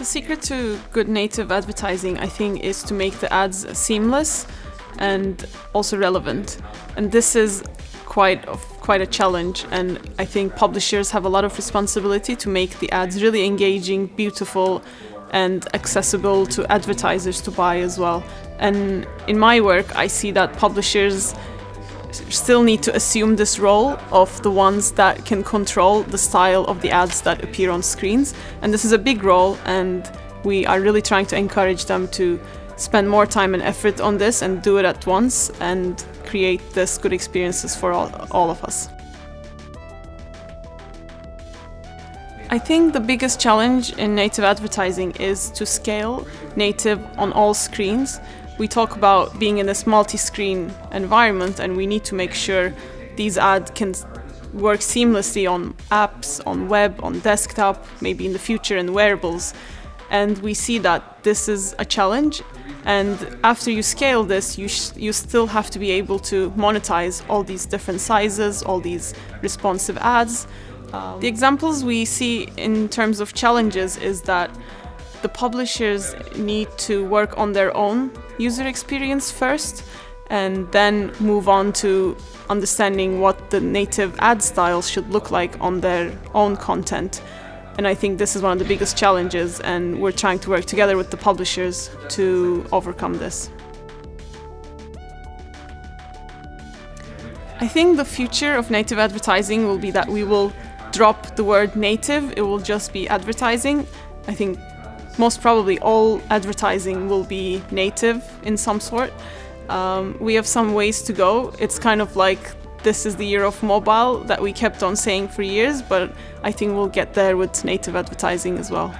The secret to good native advertising, I think, is to make the ads seamless and also relevant. And this is quite of quite a challenge and I think publishers have a lot of responsibility to make the ads really engaging, beautiful and accessible to advertisers to buy as well. And in my work I see that publishers still need to assume this role of the ones that can control the style of the ads that appear on screens. And this is a big role and we are really trying to encourage them to spend more time and effort on this and do it at once and create this good experiences for all, all of us. I think the biggest challenge in native advertising is to scale native on all screens we talk about being in this multi-screen environment and we need to make sure these ads can work seamlessly on apps, on web, on desktop, maybe in the future in wearables. And we see that this is a challenge. And after you scale this, you, you still have to be able to monetize all these different sizes, all these responsive ads. Um, the examples we see in terms of challenges is that the publishers need to work on their own user experience first and then move on to understanding what the native ad styles should look like on their own content. And I think this is one of the biggest challenges and we're trying to work together with the publishers to overcome this. I think the future of native advertising will be that we will drop the word native, it will just be advertising. I think most probably all advertising will be native in some sort. Um, we have some ways to go. It's kind of like this is the year of mobile that we kept on saying for years, but I think we'll get there with native advertising as well.